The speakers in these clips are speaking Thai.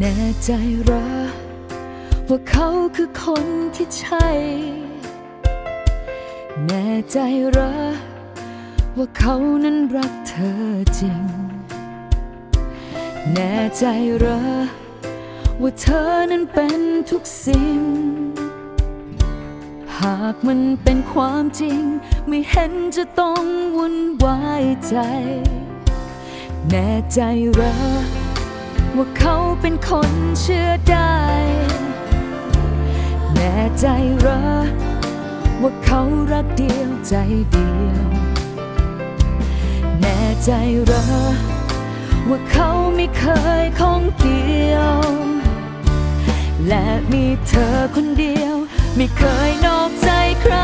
แน่ใจเหรอว่าเขาคือคนที่ใช่ แน่ใจเหรอว่าเขานั้นรักเธอจริง แน่ใจเหรอว่าเธอนั้นเป็นทุกสิ่ง หากมันเป็นความจริง ไม่เห็นจะต้องวุ่นวายใจ แน่ใจเหรอ ว่าเขาเป็นคนเชื่อได้ แน่ใจเหรอว่าเขารักเดียวใจเดียว แน่ใจเหรอว่าเขาไม่เคยของเกี่ยว และมีเธอคนเดียว ไม่เคยนอกใจใคร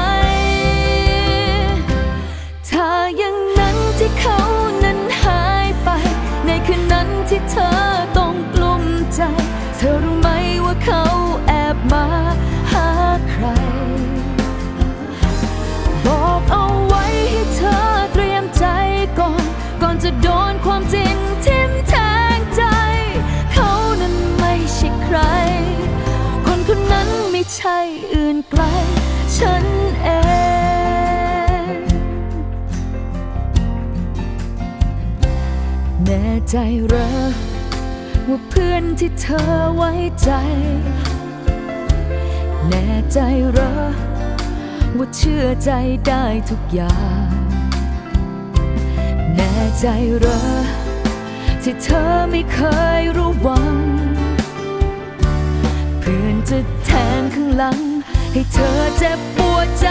ไกลฉันเองแน่ใจเหรอว่าเพื่อนที่เธอไว้ใจ แน่ใจเหรอว่าเชื่อใจได้ทุกอย่าง แน่ใจเหรอที่เธอไม่เคยรู้วัง เพื่อนจะแทงข้างหลัง ให้เธอเจ็บปวดใจ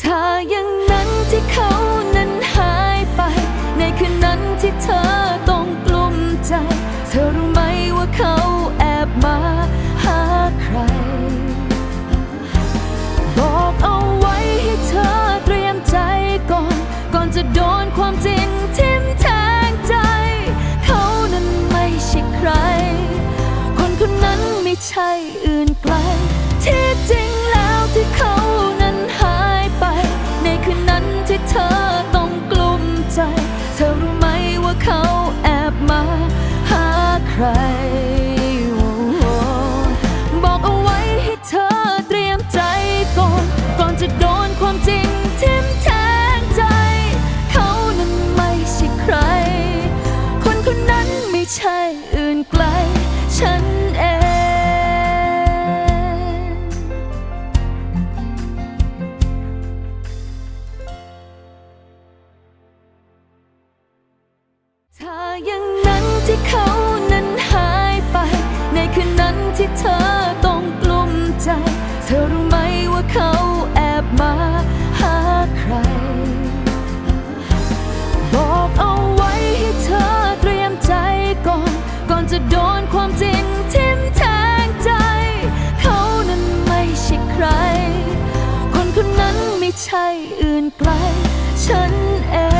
ถ้าอย่างนั้นที่เขานั้นหายไป ในคืนนั้นที่เธอต้องกลุ้มใจ เธอรู้ไหมว่าเขาแอบมาหาใคร บอกเอาไว้ให้เธอเตรียมใจก่อน ก่อนจะโดนความจริง ใช่อื่นไกล ที่จริงแล้วที่เขานั้นหายไป ในคืนนั้นที่เธอต้องกลุ้มใจ จะโดนความจริงทิ่มแทงใจ เขานั้นไม่ใช่ใคร คนคนนั้นไม่ใช่อื่นไกล ฉันเอง